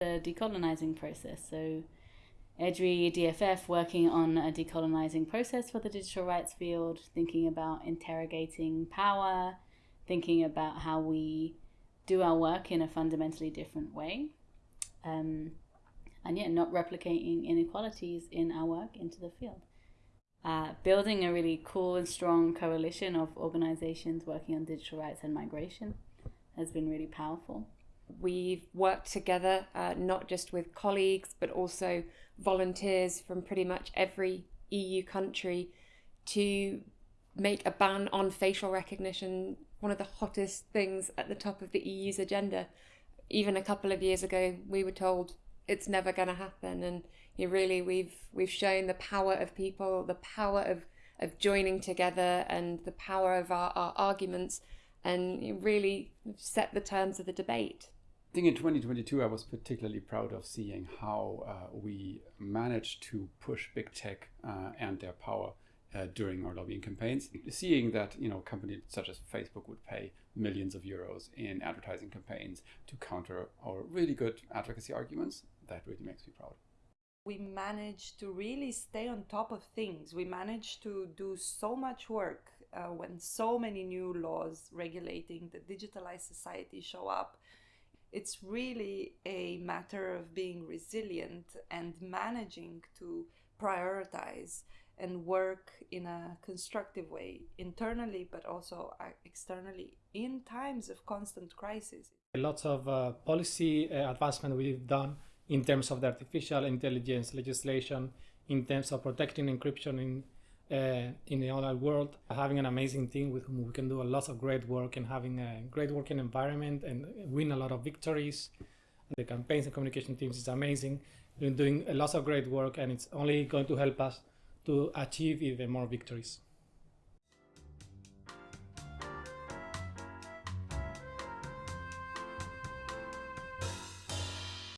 The decolonizing process. So EDRI DFF working on a decolonizing process for the digital rights field, thinking about interrogating power, thinking about how we do our work in a fundamentally different way. Um, and yet not replicating inequalities in our work into the field. Uh, building a really cool and strong coalition of organizations working on digital rights and migration has been really powerful. We've worked together uh, not just with colleagues but also volunteers from pretty much every EU country to make a ban on facial recognition one of the hottest things at the top of the EU's agenda. Even a couple of years ago, we were told it's never going to happen, and you really we've we've shown the power of people, the power of of joining together, and the power of our, our arguments, and really set the terms of the debate. I think in 2022, I was particularly proud of seeing how uh, we managed to push big tech uh, and their power uh, during our lobbying campaigns, seeing that you know companies such as Facebook would pay millions of euros in advertising campaigns to counter our really good advocacy arguments, that really makes me proud. We managed to really stay on top of things. We managed to do so much work uh, when so many new laws regulating the digitalized society show up. It's really a matter of being resilient and managing to prioritize and work in a constructive way internally but also uh, externally in times of constant crisis. Lots of uh, policy uh, advancement we've done in terms of the artificial intelligence legislation, in terms of protecting encryption in uh, in the online world, having an amazing team with whom we can do a lot of great work and having a great working environment and win a lot of victories. The campaigns and communication teams is amazing. We're doing a lot of great work and it's only going to help us to achieve even more victories.